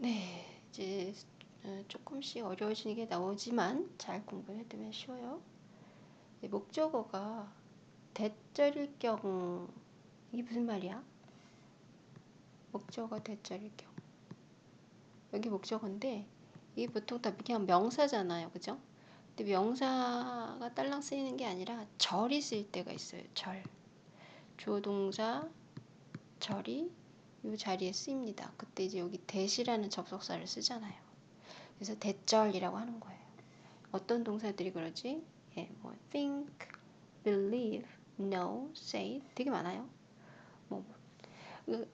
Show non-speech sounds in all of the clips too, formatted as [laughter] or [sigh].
네, 이제 어, 조금씩 어려워지는 게 나오지만 잘 공부해두면 쉬워요. 네, 목적어가 대절일 경우 이게 무슨 말이야? 목적어 대절일 경우 여기 목적어인데 이게 보통 다 그냥 명사잖아요, 그죠? 근데 명사가 딸랑 쓰이는 게 아니라 절이 쓰일 때가 있어요. 절 조동사 절이 이 자리에 쓰입니다. 그때 이제 여기 대시라는 접속사를 쓰잖아요. 그래서 대절이라고 하는 거예요. 어떤 동사들이 그러지? 예, 뭐 think, believe, know, say 되게 많아요. 뭐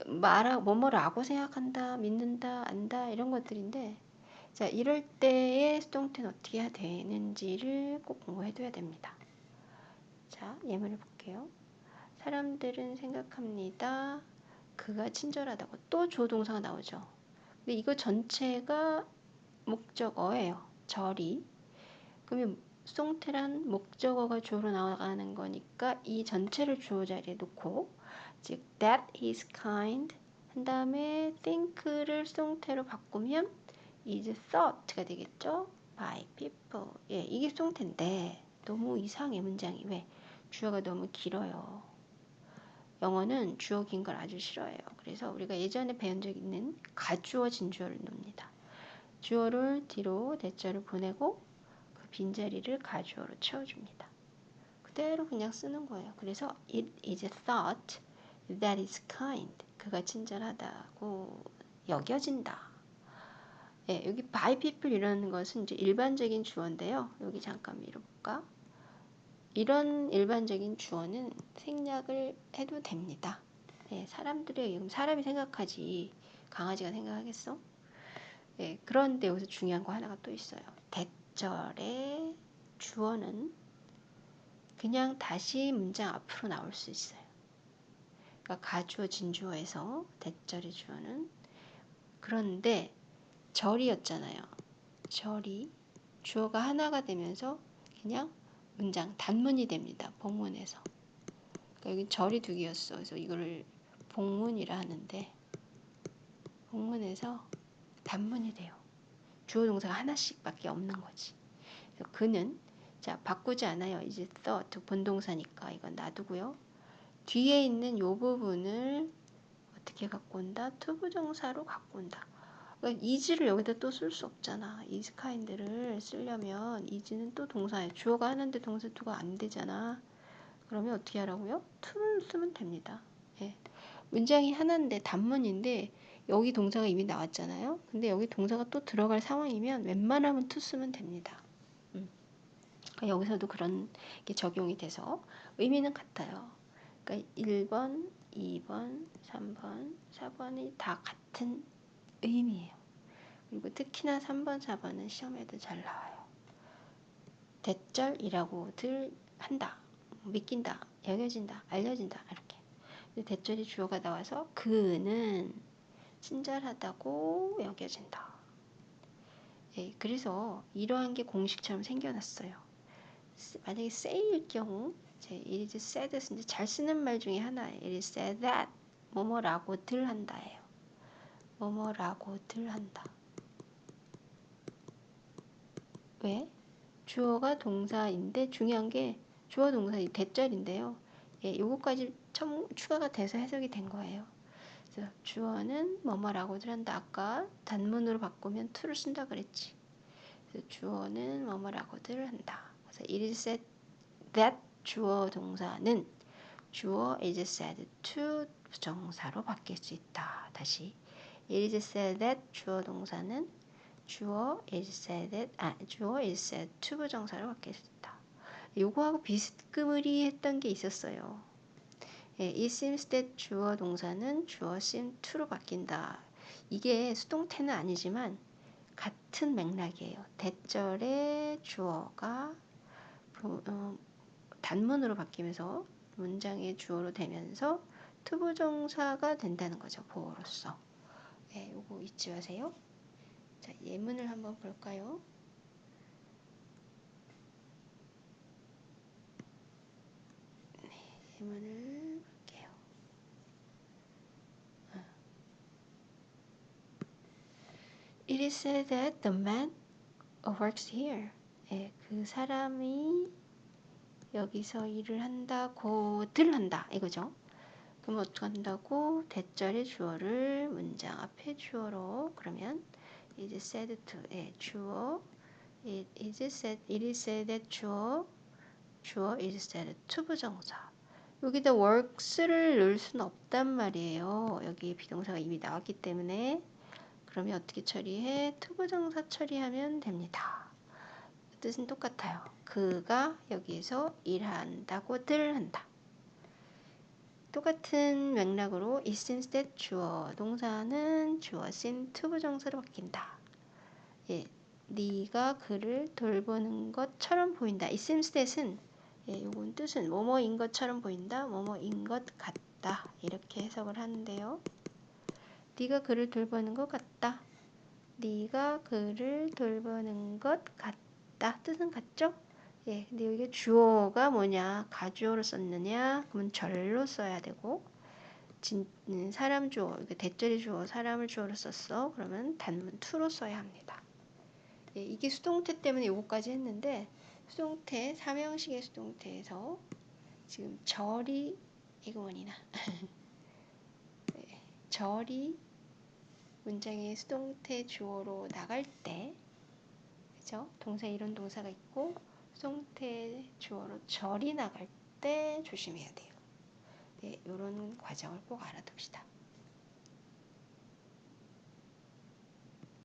말하 뭐뭐라고 생각한다, 믿는다, 안다 이런 것들인데 자 이럴 때의 수동태는 어떻게 해야 되는지를 꼭 공부해둬야 됩니다. 자 예문을 볼게요. 사람들은 생각합니다. 그가 친절하다고 또 조동사가 나오죠. 근데 이거 전체가 목적어예요. 절이. 그러면 송태란 목적어가 주어로 나가는 거니까 이 전체를 주어 자리에 놓고 즉 that is kind 한 다음에 think를 송태로 바꾸면 is thought가 되겠죠. by people. 예, 이게 송태인데 너무 이상해 문장이 왜? 주어가 너무 길어요. 영어는 주어 긴 걸 아주 싫어해요. 그래서 우리가 예전에 배운 적 있는 가주어 진주어를 놉니다. 주어를 뒤로 대자를 보내고 그 빈자리를 가주어로 채워줍니다. 그대로 그냥 쓰는 거예요. 그래서 it is thought that is kind. 그가 친절하다고 여겨진다. 예, 여기 by people 이라는 것은 이제 일반적인 주어인데요. 여기 잠깐 밀어볼까? 이런 일반적인 주어는 생략을 해도 됩니다. 네, 사람들의 사람이 생각하지 강아지가 생각하겠어? 네, 그런데 여기서 중요한 거 하나가 또 있어요. 대절의 주어는 그냥 다시 문장 앞으로 나올 수 있어요. 그러니까 가주어 진주어에서 대절의 주어는 그런데 절이었잖아요. 절이 주어가 하나가 되면서 그냥 문장 단문이 됩니다. 복문에서. 그러니까 여기 절이 두 개였어. 그래서 이거를 복문이라 하는데 복문에서 단문이 돼요. 주어 동사가 하나씩밖에 없는 거지. 그래서 그는 자 바꾸지 않아요. 이제 thought 본동사니까 이건 놔두고요. 뒤에 있는 요 부분을 어떻게 갖고 온다? to부정사로 갖고 온다. 그러니까 is를 여기다 또 쓸 수 없잖아. is kind를 쓰려면 is는 또 동사에 주어가 하는데 동사 two가 안 되잖아. 그러면 어떻게 하라고요? to를 쓰면 됩니다. 예. 문장이 하나인데 단문인데 여기 동사가 이미 나왔잖아요. 근데 여기 동사가 또 들어갈 상황이면 웬만하면 to 쓰면 됩니다. 음. 그러니까 여기서도 그런 게 적용이 돼서 의미는 같아요. 그러니까 1번, 2번, 3번, 4번이 다 같은 의미예요. 그리고 특히나 3번, 4번은 시험에도 잘 나와요. 대절이라고들 한다. 믿긴다. 여겨진다. 알려진다. 이렇게. 대절이 주어가 나와서 그는 친절하다고 여겨진다. 예, 그래서 이러한 게 공식처럼 생겨났어요. 만약에 say일 경우 이제 it is said 이제 잘 쓰는 말 중에 하나예요. it is said that 뭐뭐라고들 한다예요. 뭐뭐라고들 한다. 왜? 주어가 동사인데 중요한 게 주어 동사 이 대절인데요. 예, 요거까지 첨, 추가가 돼서 해석이 된 거예요. 그래서 주어는 뭐뭐라고들 한다. 아까 단문으로 바꾸면 to를 쓴다 그랬지. 그래서 주어는 뭐뭐라고들 한다. 그래서 it is said that 주어 동사는 주어 is said to 부정사로 바뀔 수 있다. 다시 It is said that 주어 동사는 주어 is said 아 주어 is said to 부정사로 있다. 요거하고 비스끄머리했던 게 있었어요. 예, it seems that 주어 동사는 주어 seem to로 바뀐다. 이게 수동태는 아니지만 같은 맥락이에요. that절의 주어가 어, 단문으로 바뀌면서 문장의 주어로 되면서 to부정사가 된다는 거죠. 보어로서. 네, 요거 잊지 마세요. 자, 예문을 한번 볼까요? 네, 예문을 볼게요. 어. It is said that the man works here. 예, 그 사람이 여기서 일을 한다고 들 한다 이거죠. 그럼 어떻게 한다고 대절의 주어를 문장 앞에 주어로 그러면 is said to 예, 주어 it is said it is said that 주어 주어 is said to부정사 여기다 works를 넣을 수는 없단 말이에요. 여기 be동사가 이미 나왔기 때문에 그러면 어떻게 처리해? to부정사 처리하면 됩니다. 뜻은 똑같아요. 그가 여기서 일한다고들 한다. 똑같은 맥락으로 it seems that 주어 동사는 주어 seem to부정사로 바뀐다. 예, 네가 그를 돌보는 것처럼 보인다. it seems that은 예, 요건 뜻은 뭐뭐인 것처럼 보인다. 뭐뭐인 것 같다. 이렇게 해석을 하는데요. 네가 그를 돌보는 것 같다. 네가 그를 돌보는 것 같다. 뜻은 같죠? 예, 근데 여기 주어가 뭐냐? 가주어로 썼느냐? 그러면 절로 써야 되고 진, 음, 사람 주어, 대절이 주어, 사람을 주어로 썼어. 그러면 단문 투로 써야 합니다. 예, 이게 수동태 때문에 요거까지 했는데 수동태, 삼형식의 수동태에서 지금 절이 이거 원이나 네, [laughs] 절이 문장의 수동태 주어로 나갈 때 그죠? 동사 이런 동사가 있고 수동태 주어로 절이 나갈 때 조심해야 돼요. 네, 이런 과정을 꼭 알아둡시다.